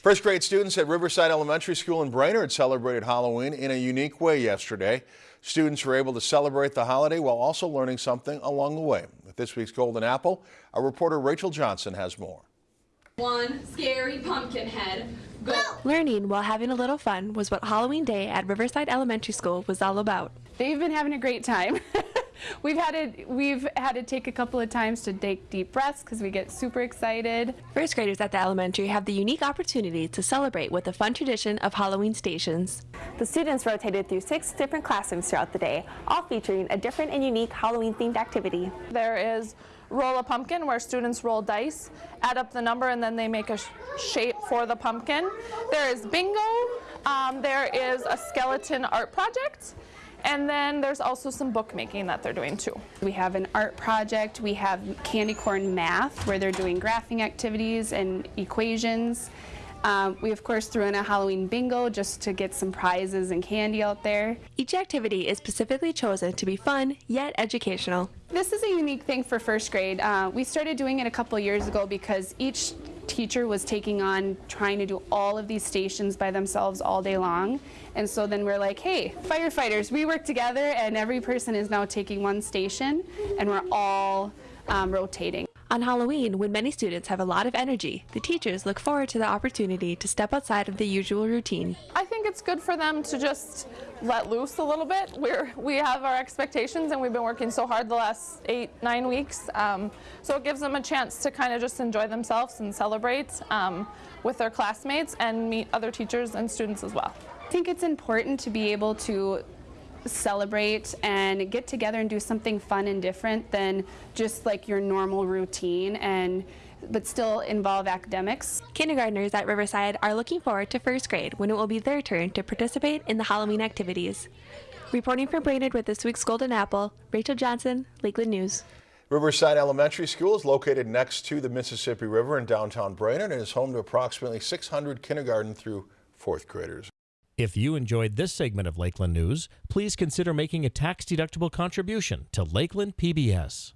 First grade students at Riverside Elementary School in Brainerd celebrated Halloween in a unique way yesterday. Students were able to celebrate the holiday while also learning something along the way. With this week's Golden Apple, our reporter Rachel Johnson has more. One scary pumpkin head. Go. Learning while having a little fun was what Halloween Day at Riverside Elementary School was all about. They've been having a great time. we've had to we've had to take a couple of times to take deep breaths because we get super excited. First graders at the elementary have the unique opportunity to celebrate with the fun tradition of Halloween stations. The students rotated through six different classrooms throughout the day, all featuring a different and unique Halloween themed activity. There is roll a pumpkin where students roll dice, add up the number, and then they make a sh shape for the pumpkin. There is bingo. Um, there is a skeleton art project. And then there's also some bookmaking that they're doing too. We have an art project, we have candy corn math where they're doing graphing activities and equations. Um, we of course threw in a Halloween bingo just to get some prizes and candy out there. Each activity is specifically chosen to be fun yet educational. This is a unique thing for first grade. Uh, we started doing it a couple years ago because each teacher was taking on trying to do all of these stations by themselves all day long. And so then we're like, hey, firefighters, we work together and every person is now taking one station and we're all um, rotating. On Halloween, when many students have a lot of energy, the teachers look forward to the opportunity to step outside of the usual routine. I think it's good for them to just let loose a little bit. We're, we have our expectations and we've been working so hard the last eight, nine weeks. Um, so it gives them a chance to kind of just enjoy themselves and celebrate um, with their classmates and meet other teachers and students as well. I think it's important to be able to celebrate and get together and do something fun and different than just like your normal routine and but still involve academics. Kindergartners at Riverside are looking forward to first grade when it will be their turn to participate in the Halloween activities. Reporting from Brainerd with this week's Golden Apple, Rachel Johnson, Lakeland News. Riverside Elementary School is located next to the Mississippi River in downtown Brainerd and is home to approximately 600 kindergarten through fourth graders. If you enjoyed this segment of Lakeland News, please consider making a tax-deductible contribution to Lakeland PBS.